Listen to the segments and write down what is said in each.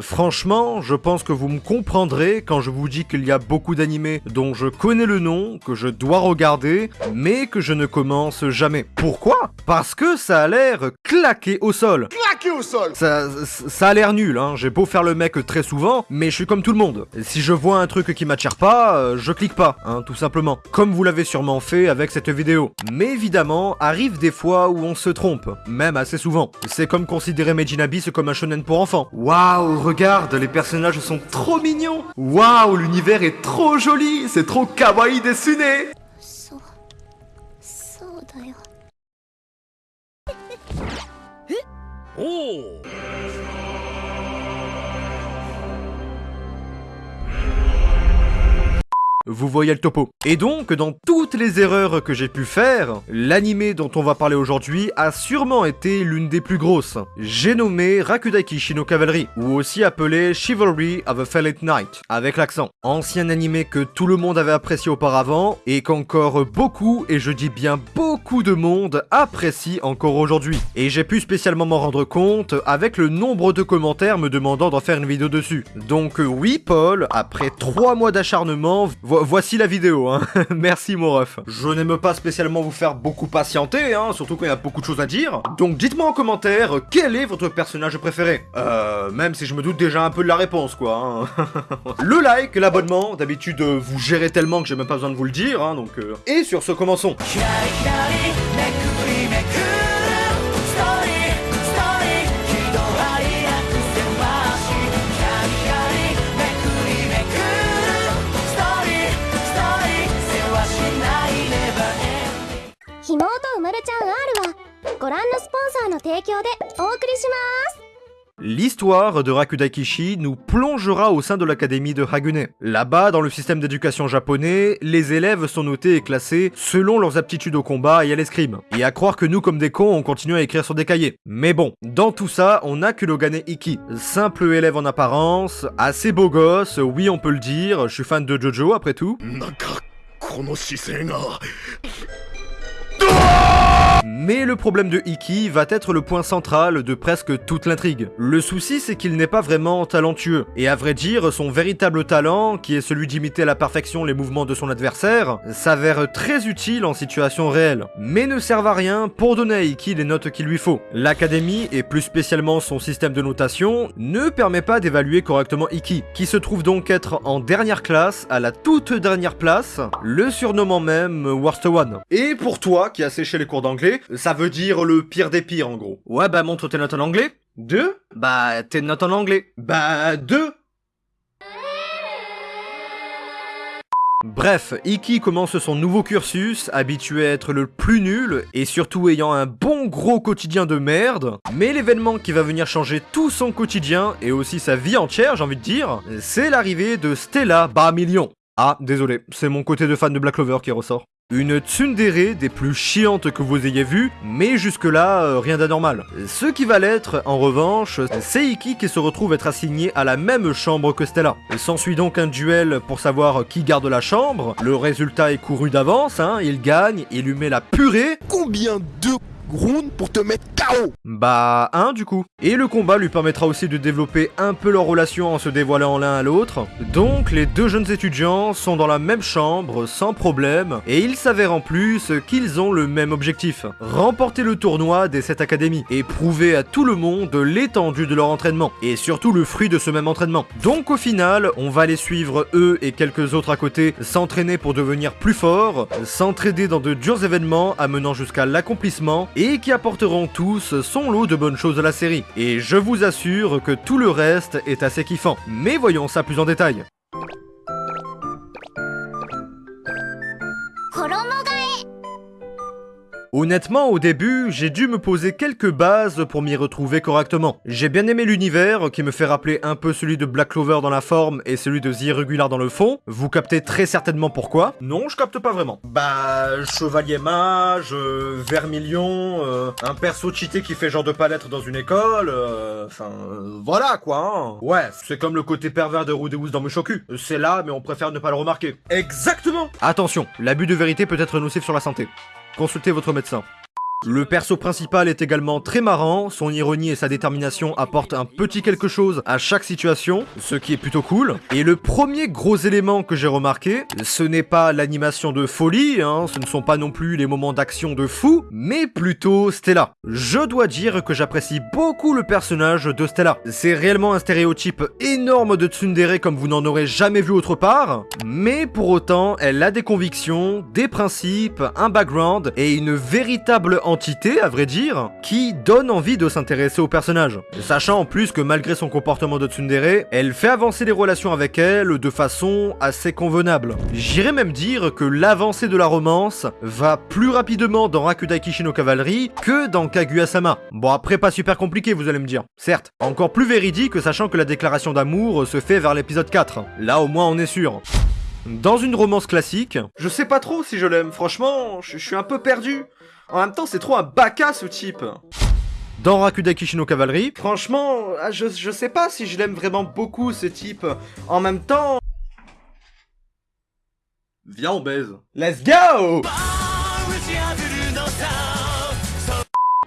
Franchement, je pense que vous me comprendrez quand je vous dis qu'il y a beaucoup d'animés dont je connais le nom, que je dois regarder, mais que je ne commence jamais. Pourquoi? Parce que ça a l'air claqué au sol. Ça, a l'air nul, hein. j'ai beau faire le mec très souvent, mais je suis comme tout le monde. Si je vois un truc qui m'attire pas, euh, je clique pas, hein, tout simplement. Comme vous l'avez sûrement fait avec cette vidéo. Mais évidemment, arrive des fois où on se trompe, même assez souvent. C'est comme considérer Meijin Abyss comme un shonen pour enfants. Waouh, regarde, les personnages sont trop mignons Waouh, l'univers est trop joli C'est trop kawaii dessiné 哦。Vous voyez le topo. Et donc, dans toutes les erreurs que j'ai pu faire, l'animé dont on va parler aujourd'hui a sûrement été l'une des plus grosses. J'ai nommé Rakudaki Shino Cavalry, ou aussi appelé Chivalry of a Fallen Knight, avec l'accent. Ancien animé que tout le monde avait apprécié auparavant, et qu'encore beaucoup, et je dis bien beaucoup de monde, apprécie encore aujourd'hui. Et j'ai pu spécialement m'en rendre compte avec le nombre de commentaires me demandant d'en faire une vidéo dessus. Donc oui Paul, après 3 mois d'acharnement, vo- voici la vidéo, hein. Merci mon ref. Je n'aime pas spécialement vous faire beaucoup patienter, hein, surtout quand il y a beaucoup de choses à dire. Donc dites-moi en commentaire, quel est votre personnage préféré? Euh, même si je me doute déjà un peu de la réponse, quoi. hein. le like, l'abonnement, d'habitude euh, vous gérez tellement que j'ai même pas besoin de vous le dire, hein, donc... euh. Et sur ce, commençons. のスポンサーの提供でお送りします L'histoire de Rakudakishi nous plongera au sein de l'académie de Hagune. Là-bas, dans le système d'éducation japonais, les élèves sont notés et classés selon leurs aptitudes au combat et à l'escrime. Et à croire que nous, comme des cons, on continue à écrire sur des cahiers. Mais bon, dans tout ça, on a Kurogane Iki. Simple élève en apparence, assez beau gosse, oui on peut le dire, je suis fan de Jojo après tout. Mais le problème de Iki va être le point central de presque toute l'intrigue. Le souci c'est qu'il n'est pas vraiment talentueux, et à vrai dire son véritable talent, qui est celui d'imiter à la perfection les mouvements de son adversaire, s'avère très utile en situation réelle, mais ne sert à rien pour donner à Iki les notes qu'il lui faut. L'académie, et plus spécialement son système de notation, ne permet pas d'évaluer correctement Iki, qui se trouve donc être en dernière classe, à la toute dernière place, le surnommant même Worst One. Et pour toi qui as séché les cours d'anglais, ça veut dire le pire des pires en gros. Ouais bah montre tes notes en anglais. Deux? Bah tes notes en anglais. Bah deux? Bref, Iki commence son nouveau cursus, habitué à être le plus nul, et surtout ayant un bon gros quotidien de merde. Mais l'événement qui va venir changer tout son quotidien, et aussi sa vie entière, j'ai envie de dire, c'est l'arrivée de Stella Barmillion. Ah, désolé, c'est mon côté de fan de Black Clover qui ressort. Une tsundere des plus chiantes que vous ayez vues, mais jusque-là, euh, rien d'anormal. Ce qui va l'être, en revanche, c'est Iki qui se retrouve être assigné à la même chambre que Stella. S'ensuit donc un duel pour savoir qui garde la chambre. Le résultat est couru d'avance, hein, il gagne, il lui met la purée. Combien de rounds pour te mettre KO Bah, un du coup. Et le combat lui permettra aussi de développer un peu leur relation en se dévoilant l'un à l'autre. Donc, les deux jeunes étudiants sont dans la même chambre, sans problème, et il s'avère en plus qu'ils ont le même objectif. Remporter le tournoi des 7 académies, et prouver à tout le monde l'étendue de leur entraînement, et surtout le fruit de ce même entraînement. Donc au final, on va les suivre eux et quelques autres à côté s'entraîner pour devenir plus forts, s'entraider dans de durs événements amenant jusqu'à l'accomplissement, et qui apporteront tous son lot de bonnes choses à la série. Et je vous assure que tout le reste est assez kiffant. Mais voyons ça plus en détail. Honnêtement, au début, j'ai dû me poser quelques bases pour m'y retrouver correctement. J'ai bien aimé l'univers, qui me fait rappeler un peu celui de Black Clover dans la forme et celui de The Irregular dans le fond. Vous captez très certainement pourquoi. Non, je capte pas vraiment. Bah, chevalier mage, euh, vermilion, euh, un perso cheaté qui fait genre de pas l'être dans une école, euh, enfin, euh, voilà quoi. hein. Ouais, c'est comme le côté pervers de Rudeus dans Mushoku. C'est là, mais on préfère ne pas le remarquer. Exactement Attention, l'abus de vérité peut être nocif sur la santé. Consultez votre médecin. Le perso principal est également très marrant, son ironie et sa détermination apportent un petit quelque chose à chaque situation, ce qui est plutôt cool. Et le premier gros élément que j'ai remarqué, ce n'est pas l'animation de folie, hein, ce ne sont pas non plus les moments d'action de fou, mais plutôt Stella. Je dois dire que j'apprécie beaucoup le personnage de Stella. C'est réellement un stéréotype énorme de tsundere comme vous n'en aurez jamais vu autre part, mais pour autant, elle a des convictions, des principes, un background et une véritable entité, à vrai dire, qui donne envie de s'intéresser au personnage. Sachant en plus que malgré son comportement de tsundere, elle fait avancer les relations avec elle de façon assez convenable. J'irais même dire que l'avancée de la romance va plus rapidement dans Rakudai Kishino Cavalry que dans Kaguya-sama. Bon après pas super compliqué vous allez me dire, certes. Encore plus véridique sachant que la déclaration d'amour se fait vers l'épisode 4. Là au moins on est sûr. Dans une romance classique, je sais pas trop si je l'aime, franchement, je je suis un peu perdu. En même temps, c'est trop un baka ce type dans Rakudaki Shino Cavalry. Franchement, ah, je, je sais pas si je l'aime vraiment beaucoup ce type. En même temps... Viens on baise. Let's go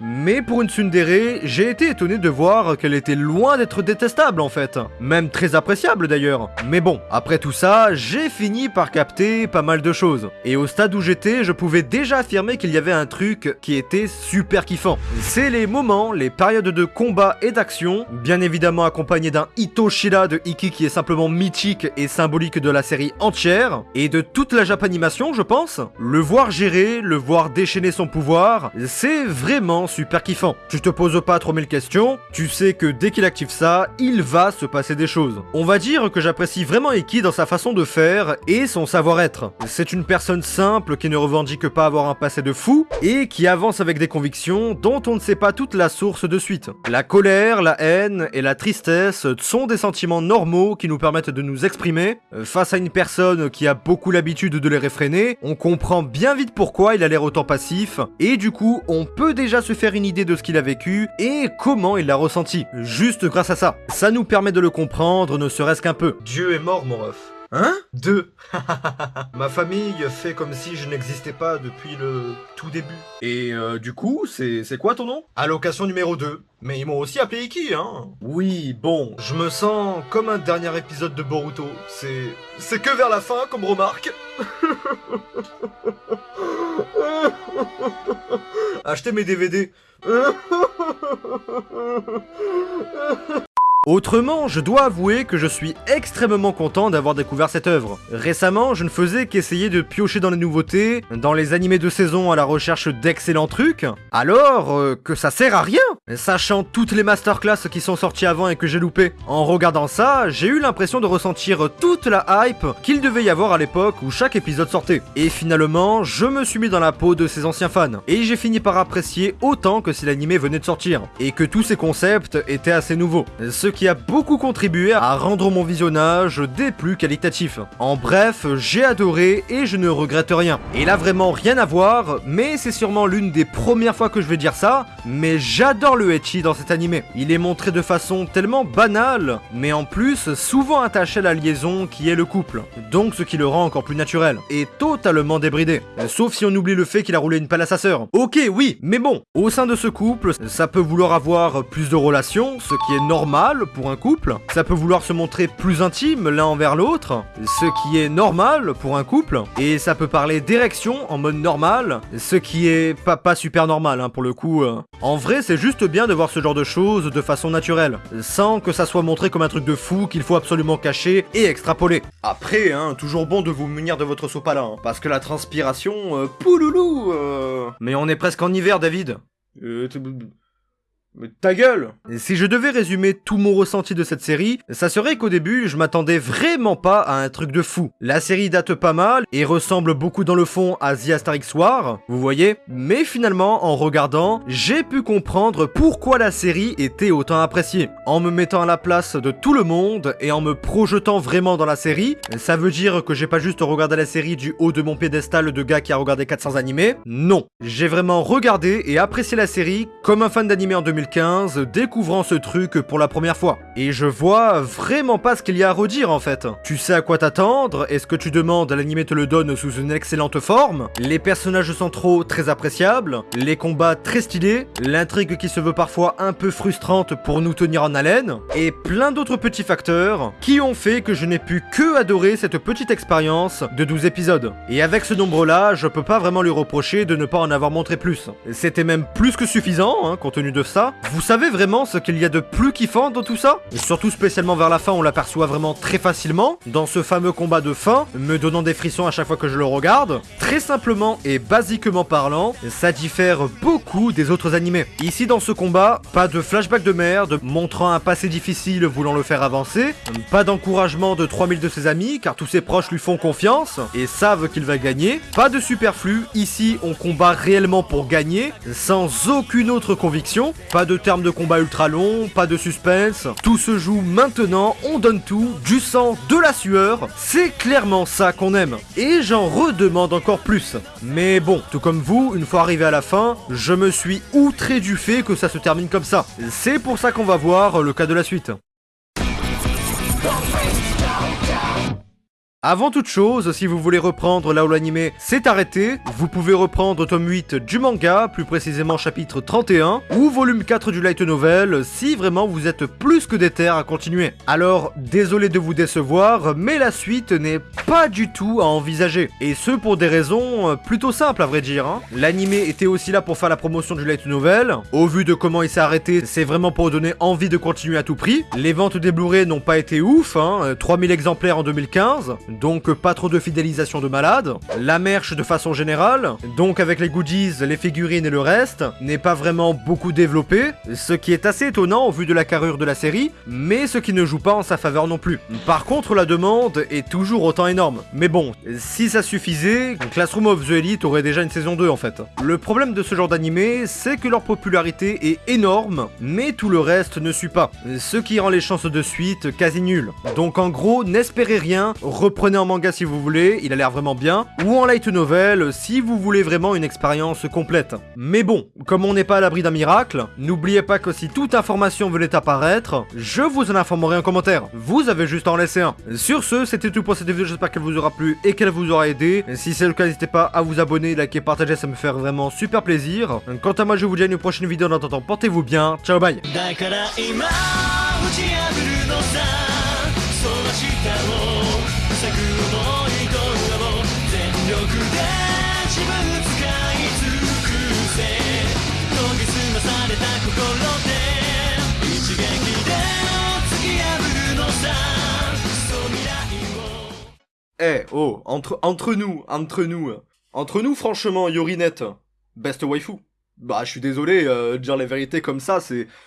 mais pour une tsundere, j'ai été étonné de voir qu'elle était loin d'être détestable en fait. Même très appréciable d'ailleurs. Mais bon, après tout ça, j'ai fini par capter pas mal de choses. Et au stade où j'étais, je pouvais déjà affirmer qu'il y avait un truc qui était super kiffant. C'est les moments, les périodes de combat et d'action, bien évidemment accompagnés d'un Itoshira de Iki qui est simplement mythique et symbolique de la série entière, et de toute la Japanimation je pense. Le voir gérer, le voir déchaîner son pouvoir, c'est vraiment super kiffant. Tu te poses pas trop mille questions, tu sais que dès qu'il active ça, il va se passer des choses. On va dire que j'apprécie vraiment Iki dans sa façon de faire et son savoir-être. C'est une personne simple qui ne revendique pas avoir un passé de fou et qui avance avec des convictions dont on ne sait pas toute la source de suite. La colère, la haine et la tristesse sont des sentiments normaux qui nous permettent de nous exprimer. Euh, Face à une personne qui a beaucoup l'habitude de les réfréner, on comprend bien vite pourquoi il a l'air autant passif et du coup on peut déjà se faire une idée de ce qu'il a vécu et comment il l'a ressenti. Juste grâce à ça. Ça nous permet de le comprendre, ne serait-ce qu'un peu. Dieu est mort, mon ref. Hein? Deux. Ma famille fait comme si je n'existais pas depuis le tout début. Et euh, du coup, c'est c'est quoi ton nom? Allocation numéro 2. Mais ils m'ont aussi appelé Iki, hein Oui, bon, je me sens comme un dernier épisode de Boruto. C'est... C'est que vers la fin, comme remarque. Achetez mes DVD. Autrement, je dois avouer que je suis extrêmement content d'avoir découvert cette œuvre. Récemment, je ne faisais qu'essayer de piocher dans les nouveautés, dans les animés de saison à la recherche d'excellents trucs, alors euh, que ça sert à rien, sachant toutes les masterclass qui sont sorties avant et que j'ai loupé. En regardant ça, j'ai eu l'impression de ressentir toute la hype qu'il devait y avoir à l'époque où chaque épisode sortait. Et finalement, je me suis mis dans la peau de ces anciens fans, et j'ai fini par apprécier autant que si l'animé venait de sortir, et que tous ces concepts étaient assez nouveaux. Qui a beaucoup contribué à rendre mon visionnage des plus qualitatifs. En bref, j'ai adoré et je ne regrette rien. Et là vraiment rien à voir, mais c'est sûrement l'une des premières fois que je vais dire ça, mais j'adore le ecchi dans cet animé. Il est montré de façon tellement banale, mais en plus souvent attaché à la liaison qui est le couple. Donc ce qui le rend encore plus naturel, et totalement débridé. Sauf si on oublie le fait qu'il a roulé une pelle à sa sœur. Ok oui, mais bon, au sein de ce couple, ça peut vouloir avoir plus de relations, ce qui est normal pour un couple. Ça peut vouloir se montrer plus intime l'un envers l'autre, ce qui est normal pour un couple. Et ça peut parler d'érection en mode normal, ce qui est pas, pas super normal hein, pour le coup. euh. En vrai, c'est juste bien de voir ce genre de choses de façon naturelle, sans que ça soit montré comme un truc de fou qu'il faut absolument cacher et extrapoler. Après, hein, toujours bon de vous munir de votre sopalin, hein, parce que la transpiration, euh, pouloulou euh. Mais on est presque en hiver, David. Ta gueule Si je devais résumer tout mon ressenti de cette série, ça serait qu'au début, je m'attendais vraiment pas à un truc de fou. La série date pas mal et ressemble beaucoup dans le fond à The Asterix War, vous voyez Mais finalement, en regardant, j'ai pu comprendre pourquoi la série était autant appréciée. En me mettant à la place de tout le monde et en me projetant vraiment dans la série, ça veut dire que j'ai pas juste regardé la série du haut de mon piédestal de gars qui a regardé 400 animés. Non, j'ai vraiment regardé et apprécié la série comme un fan d'animé en 2015 2015, découvrant ce truc pour la première fois. Et je vois vraiment pas ce qu'il y a à redire en fait. Tu sais à quoi t'attendre, est-ce que tu demandes, l'animé te le donne sous une excellente forme, les personnages centraux très appréciables, les combats très stylés, l'intrigue qui se veut parfois un peu frustrante pour nous tenir en haleine, et plein d'autres petits facteurs qui ont fait que je n'ai pu que adorer cette petite expérience de 12 épisodes. Et avec ce nombre-là, je peux pas vraiment lui reprocher de ne pas en avoir montré plus. C'était même plus que suffisant, hein, compte tenu de ça. Vous savez vraiment ce qu'il y a de plus kiffant dans tout ça? Et surtout spécialement vers la fin, on l'aperçoit vraiment très facilement, dans ce fameux combat de fin, me donnant des frissons à chaque fois que je le regarde. Très simplement et basiquement parlant, ça diffère beaucoup des autres animés. Ici dans ce combat, pas de flashback de merde, montrant un passé difficile voulant le faire avancer, pas d'encouragement de 3000 de ses amis, car tous ses proches lui font confiance et savent qu'il va gagner, pas de superflu, ici on combat réellement pour gagner, sans aucune autre conviction, de termes de combat ultra long, pas de suspense, tout se joue maintenant, on donne tout, du sang, de la sueur, c'est clairement ça qu'on aime, et j'en redemande encore plus. Mais bon, tout comme vous, une fois arrivé à la fin, je me suis outré du fait que ça se termine comme ça. C'est pour ça qu'on va voir le cas de la suite. Avant toute chose, si vous voulez reprendre là où l'animé s'est arrêté, vous pouvez reprendre tome 8 du manga, plus précisément chapitre 31, ou volume 4 du light novel, si vraiment vous êtes plus que déter à continuer. Alors, désolé de vous décevoir, mais la suite n'est pas du tout à envisager. Et ce pour des raisons euh, plutôt simples à vrai dire. Hein. L'animé était aussi là pour faire la promotion du light novel, au vu de comment il s'est arrêté, c'est vraiment pour donner envie de continuer à tout prix. Les ventes des Blu-ray n'ont pas été ouf, hein, 3000 exemplaires en 2015, donc pas trop de fidélisation de malades. La merch de façon générale, donc avec les goodies, les figurines et le reste, n'est pas vraiment beaucoup développé, ce qui est assez étonnant au vu de la carrure de la série, mais ce qui ne joue pas en sa faveur non plus. Par contre, la demande est toujours autant énorme. Mais bon, si ça suffisait, Classroom of the Elite aurait déjà une saison 2 en fait. Le problème de ce genre d'animé, c'est que leur popularité est énorme, mais tout le reste ne suit pas, ce qui rend les chances de suite quasi nulles. Donc en gros, n'espérez rien, prenez en manga si vous voulez, il a l'air vraiment bien, ou en light novel si vous voulez vraiment une expérience complète. Mais bon, comme on n'est pas à l'abri d'un miracle, n'oubliez pas que si toute information venait apparaître, je vous en informerai en commentaire. Vous avez juste à en laisser un. Sur ce, c'était tout pour cette vidéo, j'espère qu'elle vous aura plu et qu'elle vous aura aidé. Si c'est le cas, n'hésitez pas à vous abonner, liker, partager, ça me fait vraiment super plaisir. Quant à moi, je vous dis à une prochaine vidéo, en attendant, portez-vous bien, ciao bye Eh, oh, entre, entre nous, entre nous, entre nous, franchement, Yorinette, best waifu. Bah, je suis désolé, euh, dire les vérités comme ça, c'est